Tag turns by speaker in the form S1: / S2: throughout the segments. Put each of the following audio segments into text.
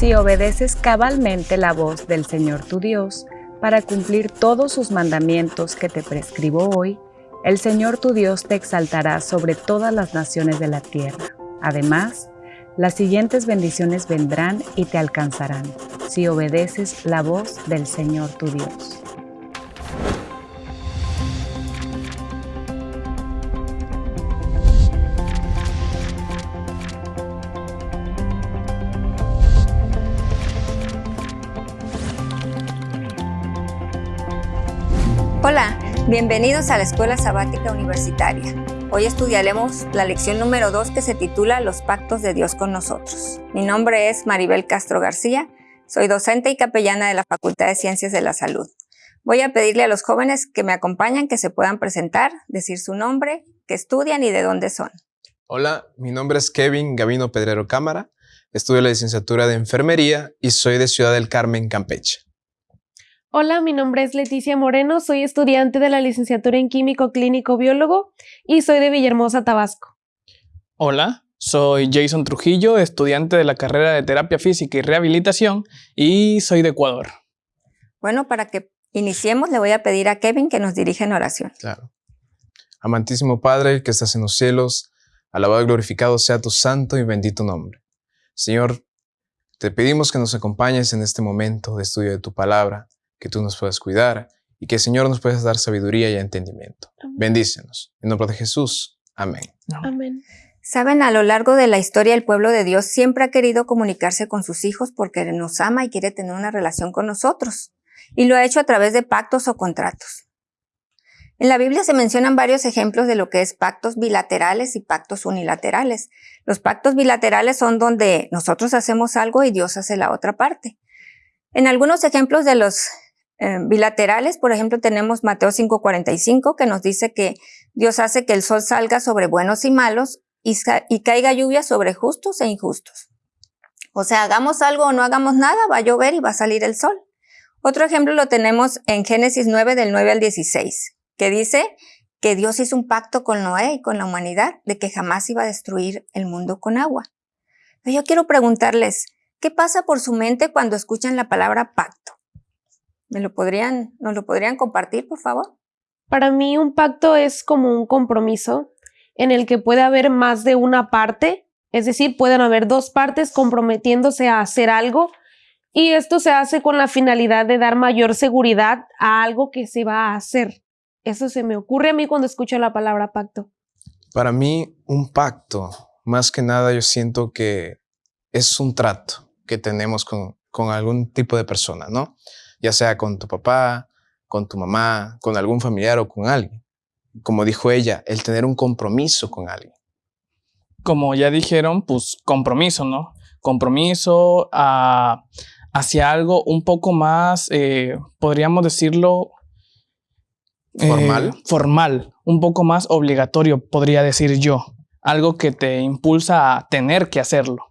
S1: Si obedeces cabalmente la voz del Señor tu Dios, para cumplir todos sus mandamientos que te prescribo hoy, el Señor tu Dios te exaltará sobre todas las naciones de la tierra. Además, las siguientes bendiciones vendrán y te alcanzarán, si obedeces la voz del Señor tu Dios.
S2: Bienvenidos a la Escuela Sabática Universitaria. Hoy estudiaremos la lección número 2 que se titula Los pactos de Dios con nosotros. Mi nombre es Maribel Castro García, soy docente y capellana de la Facultad de Ciencias de la Salud. Voy a pedirle a los jóvenes que me acompañan que se puedan presentar, decir su nombre, que estudian y de dónde son.
S3: Hola, mi nombre es Kevin Gavino Pedrero Cámara, estudio la licenciatura de Enfermería y soy de Ciudad del Carmen, Campeche.
S4: Hola, mi nombre es Leticia Moreno, soy estudiante de la licenciatura en Químico Clínico Biólogo y soy de Villahermosa, Tabasco.
S5: Hola, soy Jason Trujillo, estudiante de la carrera de Terapia Física y Rehabilitación y soy de Ecuador.
S2: Bueno, para que iniciemos le voy a pedir a Kevin que nos dirija en oración.
S3: Claro. Amantísimo Padre que estás en los cielos, alabado y glorificado sea tu santo y bendito nombre. Señor, te pedimos que nos acompañes en este momento de estudio de tu palabra que tú nos puedas cuidar y que Señor nos puedas dar sabiduría y entendimiento. Bendícenos. En nombre de Jesús. Amén.
S4: Amén.
S2: Saben, a lo largo de la historia el pueblo de Dios siempre ha querido comunicarse con sus hijos porque nos ama y quiere tener una relación con nosotros. Y lo ha hecho a través de pactos o contratos. En la Biblia se mencionan varios ejemplos de lo que es pactos bilaterales y pactos unilaterales. Los pactos bilaterales son donde nosotros hacemos algo y Dios hace la otra parte. En algunos ejemplos de los eh, bilaterales, por ejemplo, tenemos Mateo 5:45 que nos dice que Dios hace que el sol salga sobre buenos y malos y, caiga lluvia sobre justos e injustos. O sea, hagamos algo o no hagamos nada, va a llover y va a salir el sol. Otro ejemplo lo tenemos en Génesis 9 del 9 al 16, que dice que Dios hizo un pacto con Noé y con la humanidad de que jamás iba a destruir el mundo con agua. Yo quiero preguntarles, ¿qué pasa por su mente cuando escuchan la palabra pacto? ¿Me lo podrían, nos lo podrían compartir, por favor?
S4: Para mí un pacto es como un compromiso en el que puede haber más de una parte, es decir, pueden haber dos partes comprometiéndose a hacer algo y esto se hace con la finalidad de dar mayor seguridad a algo que se va a hacer. Eso se me ocurre a mí cuando escucho la palabra pacto.
S3: Para mí, un pacto, más que nada yo siento que es un trato que tenemos con, con algún tipo de persona, ¿no? Ya sea con tu papá, con tu mamá, con algún familiar o con alguien. Como dijo ella, el tener un compromiso con alguien.
S5: Como ya dijeron, pues compromiso, ¿no? Compromiso ah, hacia algo un poco más, eh, podríamos decirlo...
S3: Eh, formal.
S5: formal, un poco más obligatorio, podría decir yo. Algo que te impulsa a tener que hacerlo.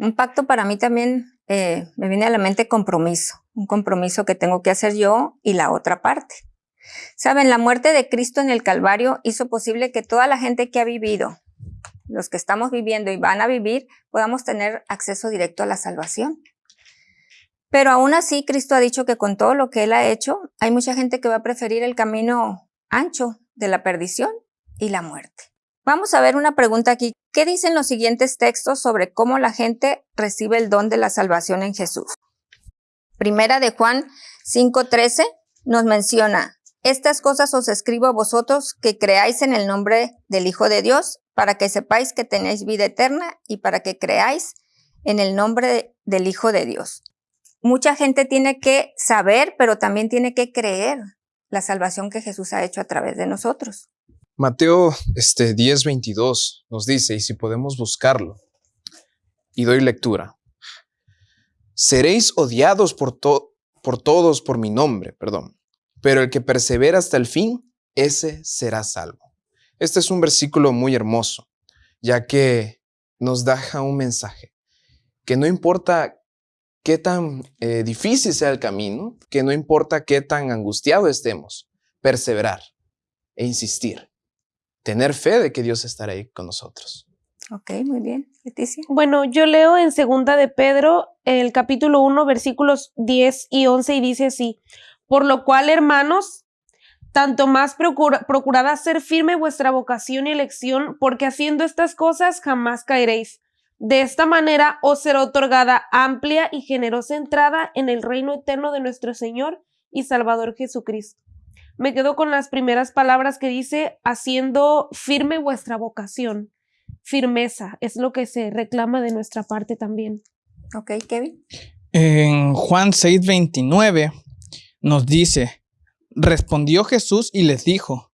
S2: Un pacto para mí también eh, me viene a la mente compromiso, un compromiso que tengo que hacer yo y la otra parte. Saben, la muerte de Cristo en el Calvario hizo posible que toda la gente que ha vivido, los que estamos viviendo y van a vivir, podamos tener acceso directo a la salvación. Pero aún así, Cristo ha dicho que con todo lo que Él ha hecho, hay mucha gente que va a preferir el camino ancho de la perdición y la muerte. Vamos a ver una pregunta aquí. ¿Qué dicen los siguientes textos sobre cómo la gente recibe el don de la salvación en Jesús? Primera de Juan 5:13 nos menciona, estas cosas os escribo a vosotros que creáis en el nombre del Hijo de Dios, para que sepáis que tenéis vida eterna y para que creáis en el nombre del Hijo de Dios. Mucha gente tiene que saber, pero también tiene que creer la salvación que Jesús ha hecho a través de nosotros.
S3: Mateo este, 10:22 nos dice, y si podemos buscarlo, y doy lectura, seréis odiados por, por todos por mi nombre, perdón, pero el que persevera hasta el fin, ese será salvo. Este es un versículo muy hermoso, ya que nos deja un mensaje, que no importa qué tan eh, difícil sea el camino, que no importa qué tan angustiado estemos, perseverar e insistir tener fe de que Dios estará ahí con nosotros.
S2: Ok, muy bien. Leticia.
S4: Bueno, yo leo en Segunda de Pedro el capítulo 1, versículos 10 y 11 y dice así, por lo cual, hermanos, tanto más procura, procurad hacer firme vuestra vocación y elección, porque haciendo estas cosas jamás caeréis. De esta manera os será otorgada amplia y generosa entrada en el reino eterno de nuestro Señor y Salvador Jesucristo. Me quedo con las primeras palabras que dice, haciendo firme vuestra vocación. Firmeza es lo que se reclama de nuestra parte también.
S2: Ok, Kevin.
S5: En Juan 6:29 nos dice, respondió Jesús y les dijo,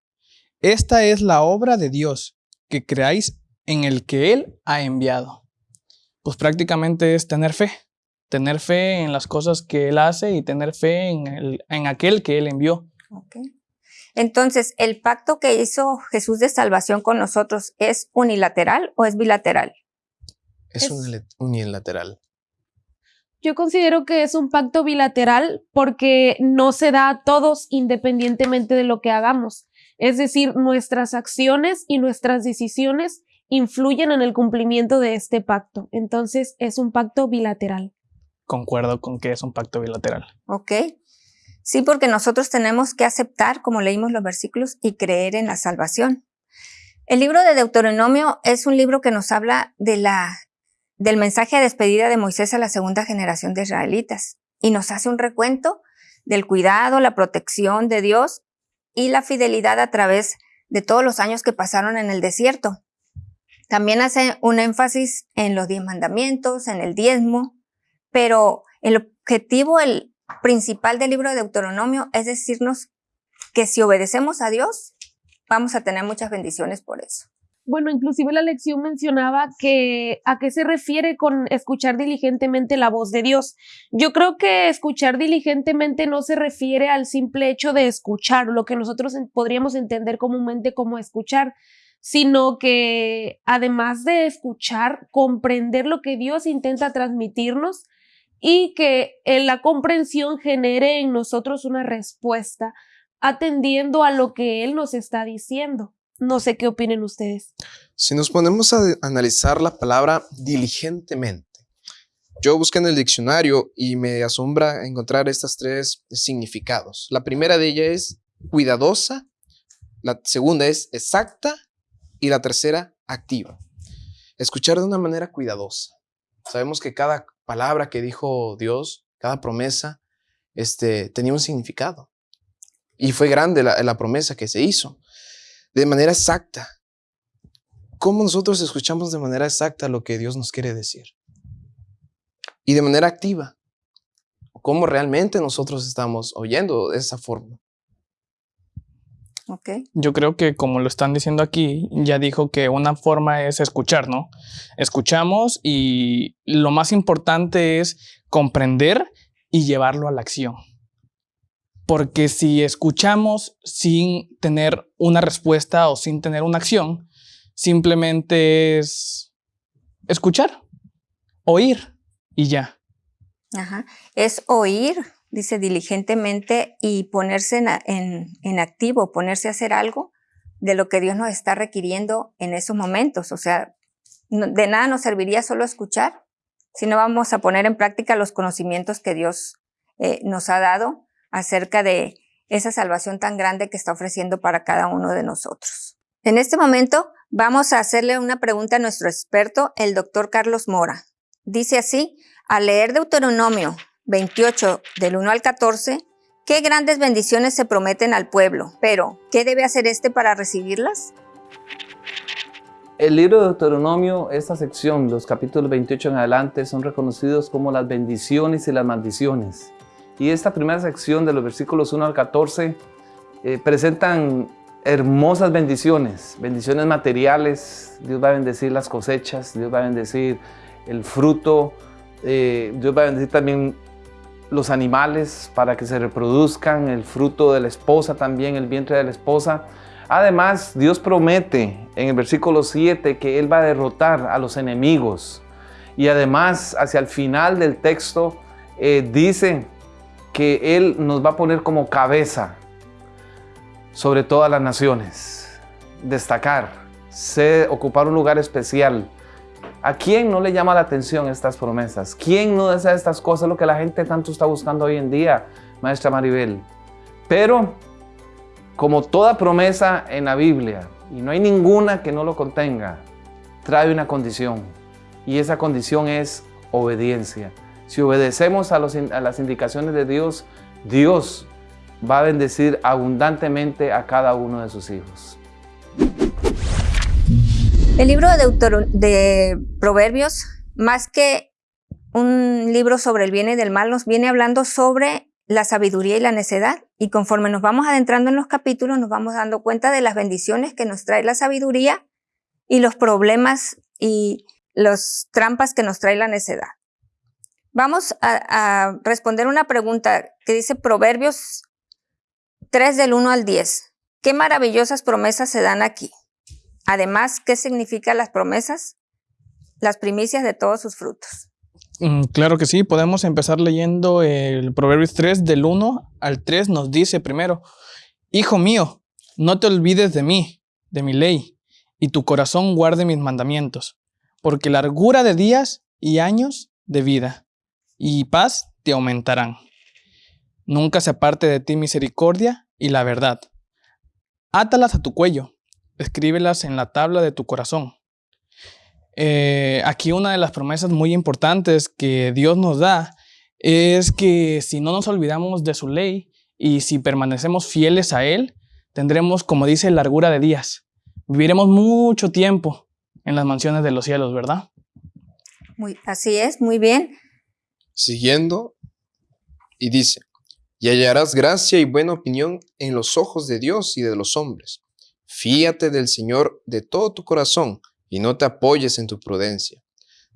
S5: esta es la obra de Dios, que creáis en el que Él ha enviado. Pues prácticamente es tener fe, tener fe en las cosas que Él hace y tener fe en, el, en aquel que Él envió.
S2: Ok. Entonces, ¿el pacto que hizo Jesús de salvación con nosotros es unilateral o es bilateral?
S3: Es,
S4: Es-
S3: unilateral.
S4: Yo considero que es un pacto bilateral porque no se da a todos independientemente de lo que hagamos. Es decir, nuestras acciones y nuestras decisiones influyen en el cumplimiento de este pacto. Entonces es un pacto bilateral.
S5: Concuerdo con que es un pacto bilateral.
S2: Ok. Sí, porque nosotros tenemos que aceptar, como leímos los versículos, y creer en la salvación. El libro de Deuteronomio es un libro que nos habla de la, del mensaje de despedida de Moisés a la segunda generación de israelitas y nos hace un recuento del cuidado, la protección de Dios y la fidelidad a través de todos los años que pasaron en el desierto. También hace un énfasis en los diez mandamientos, en el diezmo, pero el objetivo el principal del libro de Deuteronomio es decirnos que si obedecemos a Dios, vamos a tener muchas bendiciones por eso.
S4: Bueno, inclusive la lección mencionaba que a qué se refiere con escuchar diligentemente la voz de Dios. Yo creo que escuchar diligentemente no se refiere al simple hecho de escuchar, lo que nosotros podríamos entender comúnmente como escuchar, sino que además de escuchar, comprender lo que Dios intenta transmitirnos y que en la comprensión genere en nosotros una respuesta atendiendo a lo que Él nos está diciendo. No sé qué opinen ustedes.
S3: Si nos ponemos a analizar la palabra diligentemente, yo busqué en el diccionario y me asombra encontrar estas tres significados. La primera de ellas es cuidadosa, la segunda es exacta y la tercera activa. Escuchar de una manera cuidadosa. Sabemos que cada palabra que dijo Dios, cada promesa, este, tenía un significado. Y fue grande la, la promesa que se hizo. De manera exacta. ¿Cómo nosotros escuchamos de manera exacta lo que Dios nos quiere decir? Y de manera activa. ¿Cómo realmente nosotros estamos oyendo de esa forma?
S5: Yo creo que como lo están diciendo aquí, ya dijo que una forma es escuchar, ¿no? Escuchamos y lo más importante es comprender y llevarlo a la acción. Porque si escuchamos sin tener una respuesta o sin tener una acción, simplemente es escuchar, oír y ya.
S2: Ajá. Es oír, dice diligentemente, y ponerse en, en- en activo, ponerse a hacer algo de lo que Dios nos está requiriendo en esos momentos. O sea, de nada nos serviría solo escuchar si no vamos a poner en práctica los conocimientos que Dios eh, nos ha dado acerca de esa salvación tan grande que está ofreciendo para cada uno de nosotros. En este momento vamos a hacerle una pregunta a nuestro experto, el doctor Carlos Mora. Dice así, al leer Deuteronomio 28 del 1 al 14, qué grandes bendiciones se prometen al pueblo, pero ¿qué debe hacer este para recibirlas?
S6: El libro de Deuteronomio, esta sección, los capítulos 28 en adelante, son reconocidos como las bendiciones y las maldiciones. Y esta primera sección de los versículos 1 al 14 eh, presentan hermosas bendiciones, bendiciones materiales. Dios va a bendecir las cosechas, Dios va a bendecir el fruto, eh, Dios va a bendecir también los animales para que se reproduzcan, el fruto de la esposa también, el vientre de la esposa. Además, Dios promete en el versículo 7 que Él va a derrotar a los enemigos. Y además, hacia el final del texto, eh, dice que Él nos va a poner como cabeza sobre todas las naciones. Destacar, ser, ocupar un lugar especial. ¿A quién no le llama la atención estas promesas? ¿Quién no desea estas cosas? Lo que la gente tanto está buscando hoy en día, maestra Maribel. Pero, como toda promesa en la Biblia, y no hay ninguna que no lo contenga, trae una condición. Y esa condición es obediencia. Si obedecemos a, a las indicaciones de Dios, Dios va a bendecir abundantemente a cada uno de sus hijos.
S2: El libro de, Proverbios, más que un libro sobre el bien y del mal, nos viene hablando sobre la sabiduría y la necedad. Y conforme nos vamos adentrando en los capítulos, nos vamos dando cuenta de las bendiciones que nos trae la sabiduría y los problemas y las trampas que nos trae la necedad. Vamos a, a responder una pregunta que dice Proverbios 3 del 1 al 10. ¿Qué maravillosas promesas se dan aquí? Además, ¿qué significan las promesas? Las primicias de todos sus frutos.
S5: Mm, claro que sí, podemos empezar leyendo el Proverbios 3 del 1 al 3 nos dice primero, Hijo mío, no te olvides de mí, de mi ley, y tu corazón guarde mis mandamientos, porque largura de días y años de vida y paz te aumentarán. Nunca se aparte de ti misericordia y la verdad. Átalas a tu cuello escríbelas en la tabla de tu corazón. Eh, aquí una de las promesas muy importantes que Dios nos da es que si no nos olvidamos de su ley y si permanecemos fieles a Él, tendremos, como dice, largura de días. Viviremos mucho tiempo en las mansiones de los cielos, ¿verdad?
S2: Muy, así es, muy bien.
S3: Siguiendo, y dice, y hallarás gracia y buena opinión en los ojos de Dios y de los hombres. Fíate del Señor de todo tu corazón y no te apoyes en tu prudencia.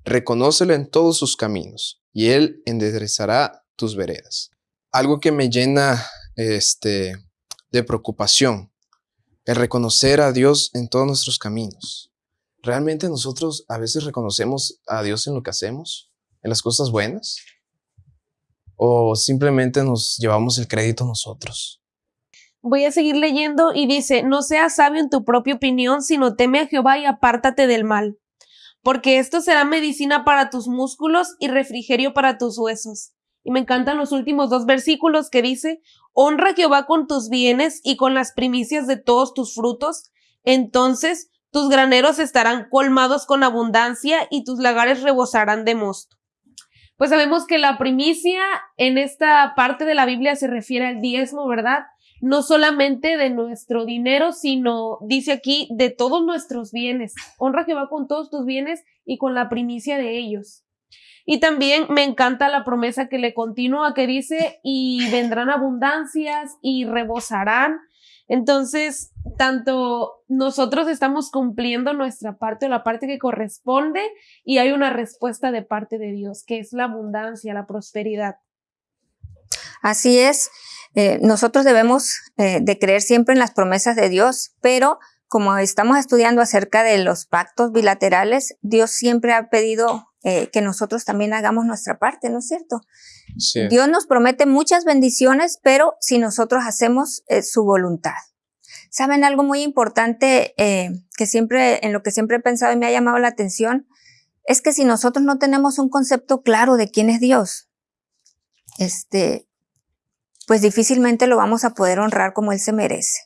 S3: Reconócelo en todos sus caminos y Él enderezará tus veredas. Algo que me llena este, de preocupación, el reconocer a Dios en todos nuestros caminos. ¿Realmente nosotros a veces reconocemos a Dios en lo que hacemos? ¿En las cosas buenas? ¿O simplemente nos llevamos el crédito nosotros?
S4: Voy a seguir leyendo y dice, no seas sabio en tu propia opinión, sino teme a Jehová y apártate del mal, porque esto será medicina para tus músculos y refrigerio para tus huesos. Y me encantan los últimos dos versículos que dice, honra a Jehová con tus bienes y con las primicias de todos tus frutos, entonces tus graneros estarán colmados con abundancia y tus lagares rebosarán de mosto. Pues sabemos que la primicia en esta parte de la Biblia se refiere al diezmo, ¿verdad? No solamente de nuestro dinero, sino, dice aquí, de todos nuestros bienes. Honra a Jehová con todos tus bienes y con la primicia de ellos. Y también me encanta la promesa que le continúa, que dice, y vendrán abundancias y rebosarán. Entonces, tanto nosotros estamos cumpliendo nuestra parte o la parte que corresponde y hay una respuesta de parte de Dios, que es la abundancia, la prosperidad.
S2: Así es. Eh, nosotros debemos eh, de creer siempre en las promesas de Dios, pero como estamos estudiando acerca de los pactos bilaterales, Dios siempre ha pedido eh, que nosotros también hagamos nuestra parte, ¿no es cierto? Dios nos promete muchas bendiciones, pero si nosotros hacemos su voluntad. ¿Saben algo muy importante que siempre, en lo que siempre he pensado y me ha llamado la atención? Es que si nosotros no tenemos un concepto claro de quién es Dios, este, pues difícilmente lo vamos a poder honrar como Él se merece.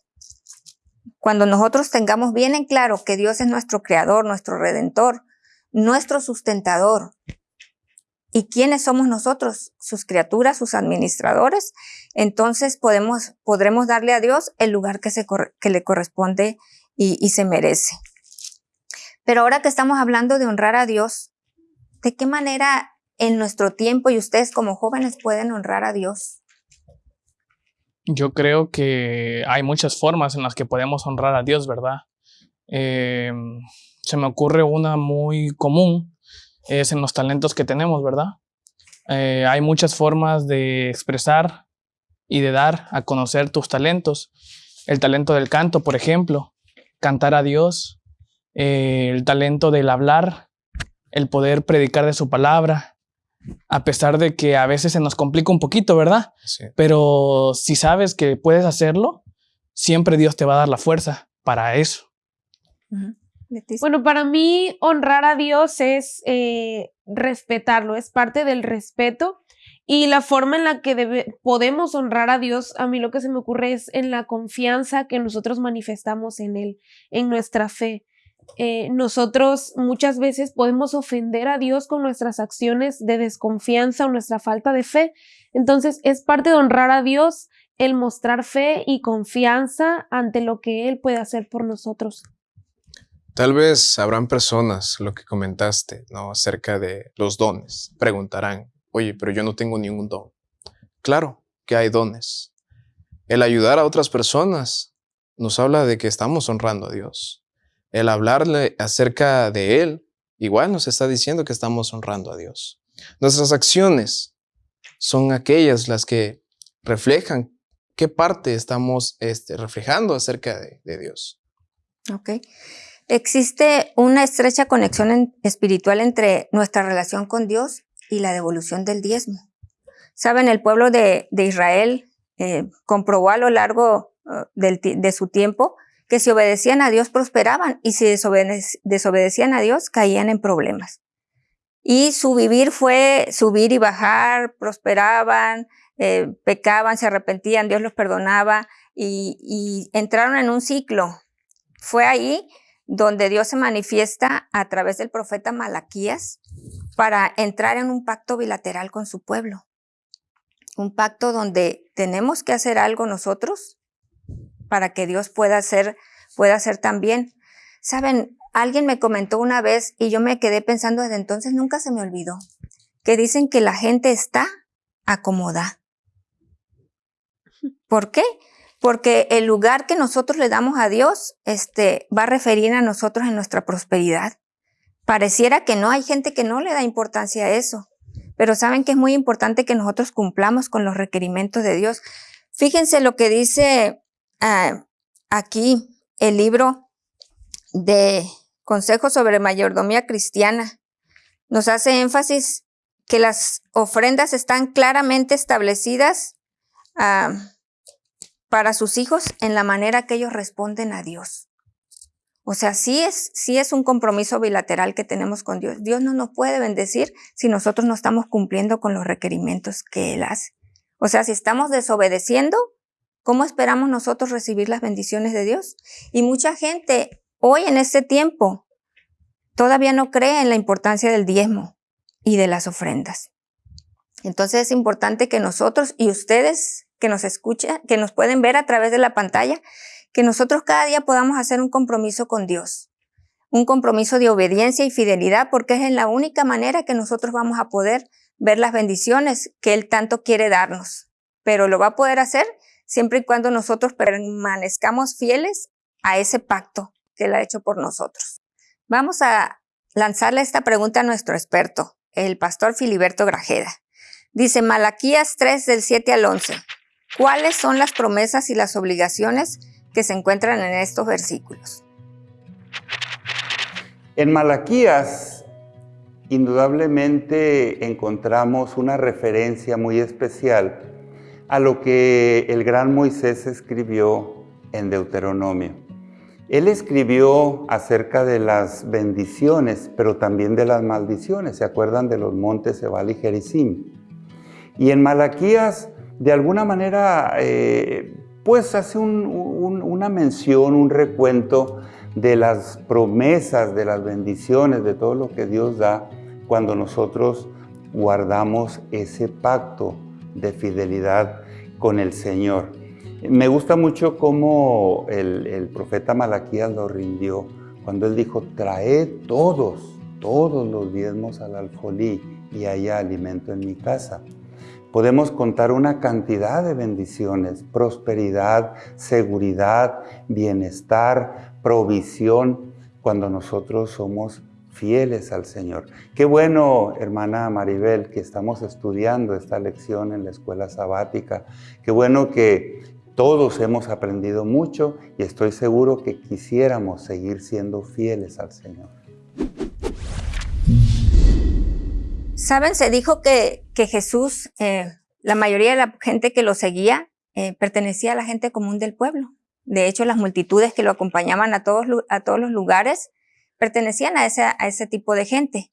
S2: Cuando nosotros tengamos bien en claro que Dios es nuestro creador, nuestro redentor, nuestro sustentador, y quiénes somos nosotros, sus criaturas, sus administradores, entonces podemos, podremos darle a Dios el lugar que, se, que le corresponde y, y se merece. Pero ahora que estamos hablando de honrar a Dios, ¿de qué manera en nuestro tiempo y ustedes como jóvenes pueden honrar a Dios?
S5: Yo creo que hay muchas formas en las que podemos honrar a Dios, ¿verdad? Em, se me ocurre una muy común, es en los talentos que tenemos, ¿verdad? Eh, hay muchas formas de expresar y de dar a conocer tus talentos. El talento del canto, por ejemplo, cantar a Dios, eh, el talento del hablar, el poder predicar de su palabra, a pesar de que a veces se nos complica un poquito, ¿verdad? Sí. Pero si sabes que puedes hacerlo, siempre Dios te va a dar la fuerza para eso.
S4: Bueno, para mí honrar a Dios es eh, respetarlo, es parte del respeto y la forma en la que debe- podemos honrar a Dios, a mí lo que se me ocurre es en la confianza que nosotros manifestamos en Él, en nuestra fe. Eh, nosotros muchas veces podemos ofender a Dios con nuestras acciones de desconfianza o nuestra falta de fe. Entonces es parte de honrar a Dios el mostrar fe y confianza ante lo que Él puede hacer por nosotros.
S3: Tal vez habrán personas, lo que comentaste, ¿no? Acerca de los dones. Preguntarán, oye, pero yo no tengo ningún don. Claro que hay dones. El ayudar a otras personas nos habla de que estamos honrando a Dios. El hablarle acerca de Él, igual nos está diciendo que estamos honrando a Dios. Nuestras acciones son aquellas las que reflejan qué parte estamos este, reflejando acerca de, de Dios.
S2: Ok. Existe una estrecha conexión en- espiritual entre nuestra relación con Dios y la devolución del diezmo. Saben, el pueblo de, de Israel eh, comprobó a lo largo eh, del de su tiempo que si obedecían a Dios prosperaban y si desobedec- desobedecían a Dios caían en problemas. Y su vivir fue subir y bajar, prosperaban, eh, pecaban, se arrepentían, Dios los perdonaba y, y entraron en un ciclo. Fue ahí donde Dios se manifiesta a través del profeta Malaquías para entrar en un pacto bilateral con su pueblo. Un pacto donde tenemos que hacer algo nosotros para que Dios pueda hacer, pueda hacer también. Saben, alguien me comentó una vez y yo me quedé pensando desde entonces, nunca se me olvidó, que dicen que la gente está acomodada. ¿Por qué? Porque el lugar que nosotros le damos a Dios este, va a referir a nosotros en nuestra prosperidad. Pareciera que no, hay gente que no le da importancia a eso, pero saben que es muy importante que nosotros cumplamos con los requerimientos de Dios. Fíjense lo que dice ah, aquí el libro de Consejos sobre Mayordomía Cristiana. Nos hace énfasis que las ofrendas están claramente establecidas ah, para sus hijos en la manera que ellos responden a Dios. O sea, sí es, sí es un compromiso bilateral que tenemos con Dios. Dios no nos puede bendecir si nosotros no estamos cumpliendo con los requerimientos que Él hace. O sea, si estamos desobedeciendo, ¿cómo esperamos nosotros recibir las bendiciones de Dios? Y mucha gente hoy en este tiempo todavía no cree en la importancia del diezmo y de las ofrendas. Entonces es importante que nosotros y ustedes que nos escuchan, que nos pueden ver a través de la pantalla, que nosotros cada día podamos hacer un compromiso con Dios, un compromiso de obediencia y fidelidad, porque es en la única manera que nosotros vamos a poder ver las bendiciones que Él tanto quiere darnos. Pero lo va a poder hacer siempre y cuando nosotros permanezcamos fieles a ese pacto que Él ha hecho por nosotros. Vamos a lanzarle esta pregunta a nuestro experto, el pastor Filiberto Grajeda. Dice Malaquías 3 del 7 al 11. ¿Cuáles son las promesas y las obligaciones que se encuentran en estos versículos?
S7: En Malaquías, indudablemente encontramos una referencia muy especial a lo que el gran Moisés escribió en Deuteronomio. Él escribió acerca de las bendiciones, pero también de las maldiciones. ¿Se acuerdan de los montes Ebal y Gerizim? Y en Malaquías, de alguna manera, eh, pues hace un, un, una mención, un recuento de las promesas, de las bendiciones, de todo lo que Dios da cuando nosotros guardamos ese pacto de fidelidad con el Señor. Me gusta mucho cómo el, profeta Malaquías lo rindió cuando él dijo, traed todos, todos los diezmos al alfolí y haya alimento en mi casa. Podemos contar una cantidad de bendiciones, prosperidad, seguridad, bienestar, provisión, cuando nosotros somos fieles al Señor. Qué bueno, hermana Maribel, que estamos estudiando esta lección en la escuela sabática. Qué bueno que todos hemos aprendido mucho y estoy seguro que quisiéramos seguir siendo fieles al Señor.
S2: Saben, se dijo que, que Jesús, eh, la mayoría de la gente que lo seguía, eh, pertenecía a la gente común del pueblo. De hecho, las multitudes que lo acompañaban a todos, a todos los lugares pertenecían a ese, a ese tipo de gente.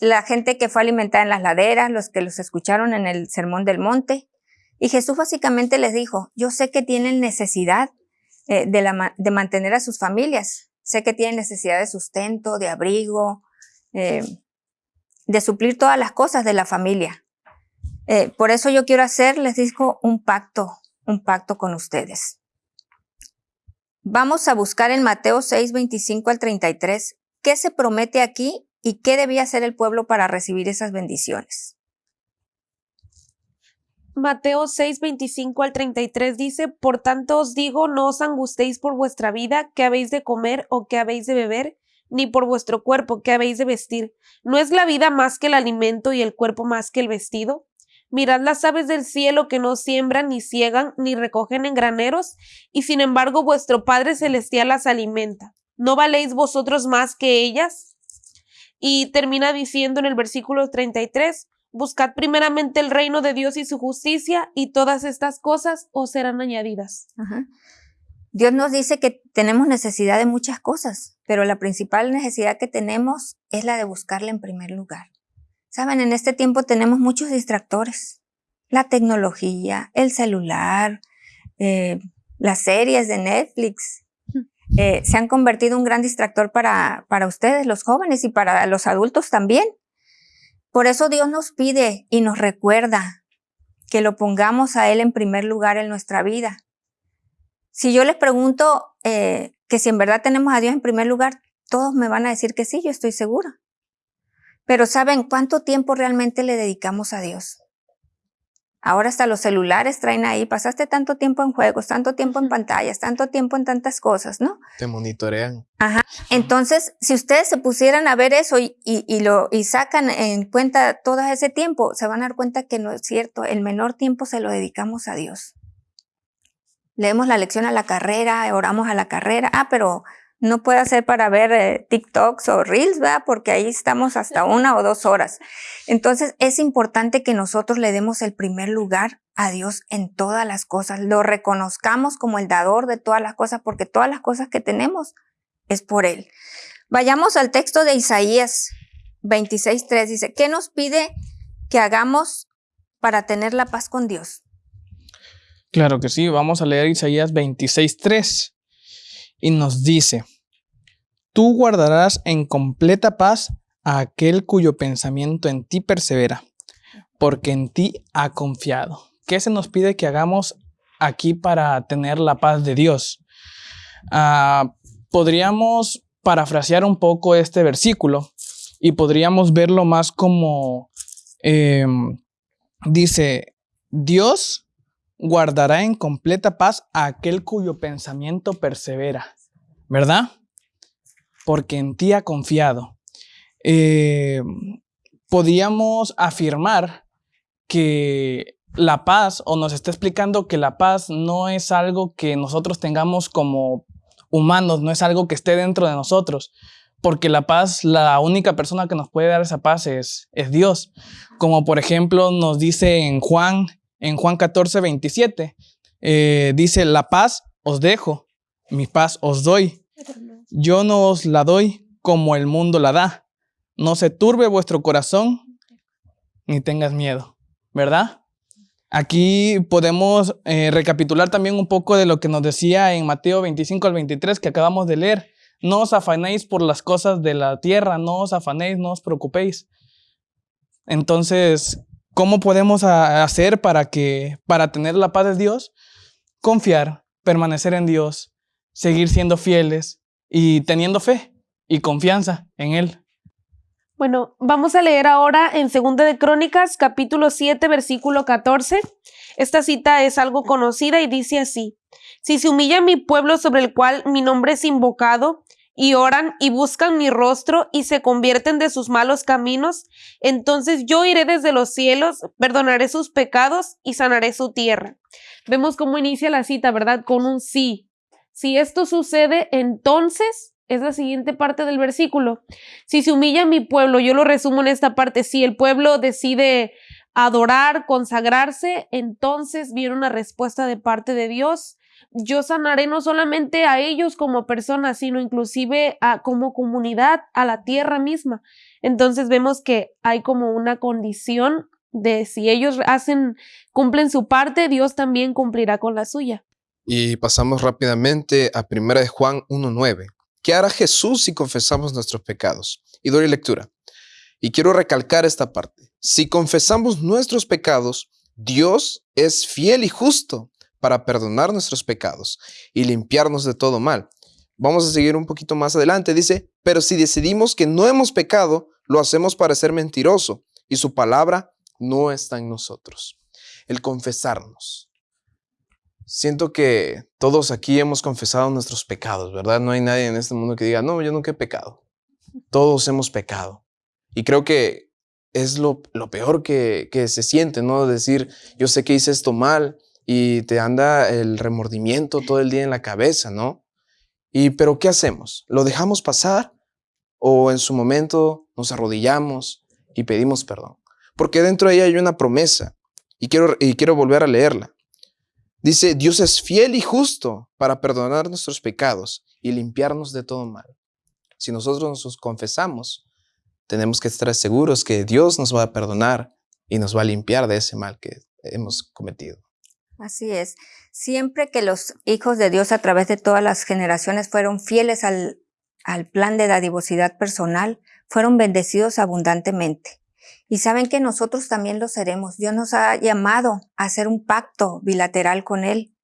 S2: La gente que fue alimentada en las laderas, los que los escucharon en el Sermón del Monte. Y Jesús básicamente les dijo, yo sé que tienen necesidad eh, de, la, de, mantener a sus familias, sé que tienen necesidad de sustento, de abrigo, eh, de suplir todas las cosas de la familia. Eh, por eso yo quiero hacer, les digo, un pacto, un pacto con ustedes. Vamos a buscar en Mateo 6, 25 al 33 qué se promete aquí y qué debía hacer el pueblo para recibir esas bendiciones.
S4: Mateo 6, 25 al 33 dice, Por tanto os digo, no os angustéis por vuestra vida, qué habéis de comer o qué habéis de beber, ni por vuestro cuerpo, qué habéis de vestir. ¿No es la vida más que el alimento y el cuerpo más que el vestido? Mirad las aves del cielo que no siembran, ni ciegan, ni recogen en graneros, y sin embargo vuestro Padre Celestial las alimenta. ¿No valéis vosotros más que ellas? Y termina diciendo en el versículo 33, Buscad primeramente el reino de Dios y su justicia, y todas estas cosas os serán añadidas.
S2: Dios nos dice que tenemos necesidad de muchas cosas, pero la principal necesidad que tenemos es la de buscarle en primer lugar. Saben, en este tiempo tenemos muchos distractores. La tecnología, el celular, eh, las series de Netflix, eh, se han convertido en un gran distractor para, para ustedes, los jóvenes, y para los adultos también. Por eso Dios nos pide y nos recuerda que lo pongamos a Él en primer lugar en nuestra vida. Si yo les pregunto eh, que si en verdad tenemos a Dios en primer lugar, todos me van a decir que sí, yo estoy segura. Pero ¿saben cuánto tiempo realmente le dedicamos a Dios? Ahora hasta los celulares traen ahí, pasaste tanto tiempo en juegos, tanto tiempo en pantallas, tanto tiempo en tantas cosas, ¿no?
S3: Te monitorean.
S2: Ajá. Entonces, si ustedes se pusieran a ver eso y, y, lo, y sacan en cuenta todo ese tiempo, se van a dar cuenta que no es cierto, el menor tiempo se lo dedicamos a Dios. Leemos la lección a la carrera, oramos a la carrera, ah, pero no puede hacer para ver eh, TikToks o Reels, ¿verdad? Porque ahí estamos hasta una o dos horas. Entonces es importante que nosotros le demos el primer lugar a Dios en todas las cosas, lo reconozcamos como el dador de todas las cosas, porque todas las cosas que tenemos es por Él. Vayamos al texto de Isaías 26.3, dice, ¿qué nos pide que hagamos para tener la paz con Dios?
S5: Claro que sí, vamos a leer Isaías 26.3 y nos dice, tú guardarás en completa paz a aquel cuyo pensamiento en ti persevera, porque en ti ha confiado. ¿Qué se nos pide que hagamos aquí para tener la paz de Dios? Ah, podríamos parafrasear un poco este versículo y podríamos verlo más como em, dice, Dios guardará en completa paz a aquel cuyo pensamiento persevera, ¿verdad? Porque en ti ha confiado. Eh, podíamos afirmar que la paz, o nos está explicando que la paz no es algo que nosotros tengamos como humanos, no es algo que esté dentro de nosotros, porque la paz, la única persona que nos puede dar esa paz es, es Dios. Como por ejemplo nos dice en Juan en Juan 14, 27. Eh, dice, la paz os dejo, mi paz os doy. Yo no os la doy como el mundo la da. No se turbe vuestro corazón ni tengas miedo, ¿verdad? Aquí podemos eh, recapitular también un poco de lo que nos decía en Mateo 25 al 23 que acabamos de leer. No os afanéis por las cosas de la tierra, no os afanéis, no os preocupéis. Entonces, ¿Cómo podemos hacer para que para tener la paz de Dios? Confiar, permanecer en Dios, seguir siendo fieles y teniendo fe y confianza en él.
S4: Bueno, vamos a leer ahora en Segunda de Crónicas, capítulo 7, versículo 14. Esta cita es algo conocida y dice así: Si se humilla mi pueblo sobre el cual mi nombre es invocado, y oran y buscan mi rostro y se convierten de sus malos caminos, entonces yo iré desde los cielos, perdonaré sus pecados y sanaré su tierra. Vemos cómo inicia la cita, ¿verdad? Con un sí. Si esto sucede, entonces es la siguiente parte del versículo. Si se humilla mi pueblo, yo lo resumo en esta parte, si el pueblo decide adorar, consagrarse, entonces viene una respuesta de parte de Dios yo sanaré no solamente a ellos como personas, sino inclusive a, como comunidad, a la tierra misma. Entonces vemos que hay como una condición de si ellos hacen, cumplen su parte, Dios también cumplirá con la suya.
S3: Y pasamos rápidamente a 1 de Juan 1.9. ¿Qué hará Jesús si confesamos nuestros pecados? Y doy lectura. Y quiero recalcar esta parte. Si confesamos nuestros pecados, Dios es fiel y justo para perdonar nuestros pecados y limpiarnos de todo mal. Vamos a seguir un poquito más adelante. Dice, pero si decidimos que no hemos pecado, lo hacemos para ser mentiroso y su palabra no está en nosotros. El confesarnos. Siento que todos aquí hemos confesado nuestros pecados, ¿verdad? No hay nadie en este mundo que diga, no, yo nunca he pecado. Todos hemos pecado. Y creo que es lo, peor que, que, se siente, ¿no? Decir, yo sé que hice esto mal y te anda el remordimiento todo el día en la cabeza, ¿no? Y, pero ¿qué hacemos? ¿Lo dejamos pasar? ¿O en su momento nos arrodillamos y pedimos perdón? Porque dentro de ella hay una promesa y quiero, y quiero volver a leerla. Dice, Dios es fiel y justo para perdonar nuestros pecados y limpiarnos de todo mal. Si nosotros nos confesamos, tenemos que estar seguros que Dios nos va a perdonar y nos va a limpiar de ese mal que hemos cometido.
S2: Así es. Siempre que los hijos de Dios a través de todas las generaciones fueron fieles al, plan de dadivosidad personal, fueron bendecidos abundantemente. Y saben que nosotros también lo seremos. Dios nos ha llamado a hacer un pacto bilateral con Él,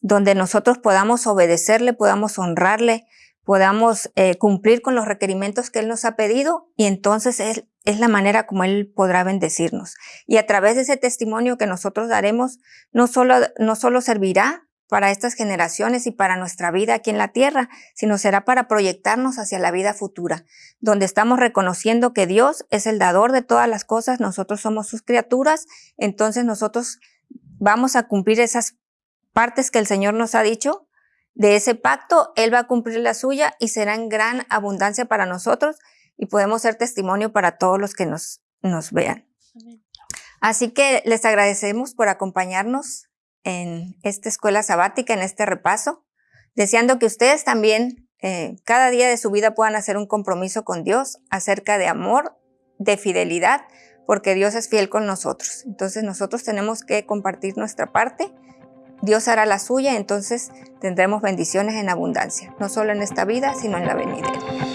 S2: donde nosotros podamos obedecerle, podamos honrarle, podamos eh, cumplir con los requerimientos que Él nos ha pedido y entonces es, es la manera como Él podrá bendecirnos. Y a través de ese testimonio que nosotros daremos, no solo, no solo servirá para estas generaciones y para nuestra vida aquí en la tierra, sino será para proyectarnos hacia la vida futura, donde estamos reconociendo que Dios es el dador de todas las cosas, nosotros somos sus criaturas, entonces nosotros vamos a cumplir esas partes que el Señor nos ha dicho. De ese pacto, Él va a cumplir la suya y será en gran abundancia para nosotros y podemos ser testimonio para todos los que nos, nos vean. Así que les agradecemos por acompañarnos en esta escuela sabática, en este repaso, deseando que ustedes también eh, cada día de su vida puedan hacer un compromiso con Dios acerca de amor, de fidelidad, porque Dios es fiel con nosotros. Entonces nosotros tenemos que compartir nuestra parte, Dios hará la suya, entonces tendremos bendiciones en abundancia, no solo en esta vida, sino en la venidera.